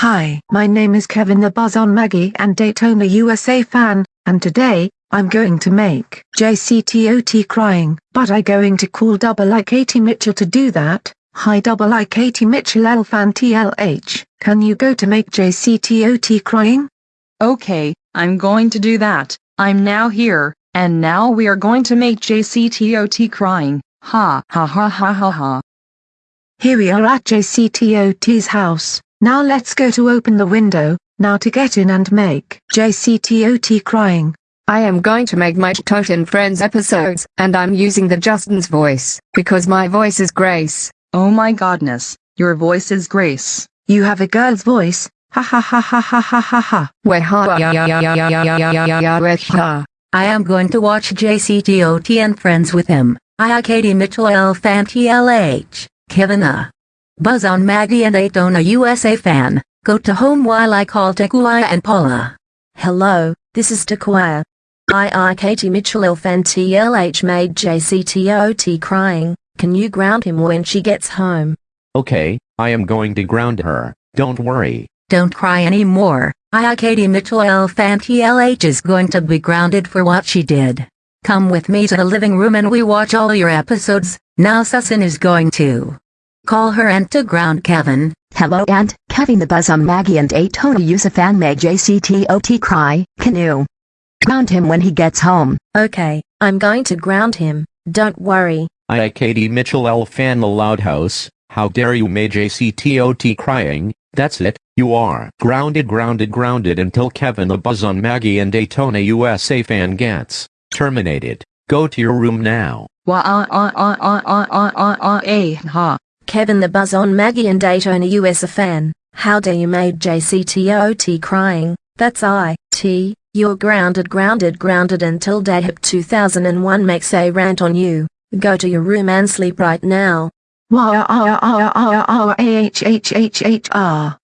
Hi, my name is Kevin the Buzz on Maggie and Daytona USA fan, and today, I'm going to make JCTOT crying. But I going to call double I Katie Mitchell to do that. Hi double I Katie Mitchell L fan TLH, can you go to make JCTOT crying? Okay, I'm going to do that. I'm now here, and now we are going to make JCTOT crying. Ha ha ha ha ha ha. Here we are at JCTOT's house. Now let's go to open the window, now to get in and make JCTOT crying. I am going to make my Tot and Friends episodes, and I'm using the Justin's voice, because my voice is Grace. Oh my godness, your voice is Grace. You have a girl's voice, ha ha ha ha ha ha ha ha. Weh ha ya ya ya ya ya ya ya ya ya weh ha. I am going to watch JCTOT and Friends with him. I are Katie Mitchell L fan TLH, Kevin a Buzz on Maggie and Daytona USA fan. Go to home while I call Tequila and Paula. Hello, this is Tequila. I Katie Mitchell L fan TLH made JCTOT crying. Can you ground him when she gets home? Okay, I am going to ground her, don't worry. Don't cry anymore. I Katie Mitchell L fan TLH is going to be grounded for what she did. Come with me to the living room and we watch all your episodes. Now Susan is going to call her and to ground Kevin. Hello and Kevin the Buzz on Maggie and Daytona USA fan made JCTOT cry. Can you ground him when he gets home? Okay, I'm going to ground him. Don't worry. I Katie Mitchell L fan the loud house. How dare you make JCTOT crying? That's it. You are grounded grounded grounded until Kevin the Buzz on Maggie and Daytona USA fan gets terminated. Go to your room now. Wah ah ah ah ah ah ah ah ah eh ha. Kevin the Buzz on Maggie and Daytona USA fan. How dare you made JCTOT crying? That's I, T. You're grounded grounded grounded until Dayhip 2001 makes a rant on you. Go to your room and sleep right now. Wah ah ah ah ah ah ah ah h h h h ah.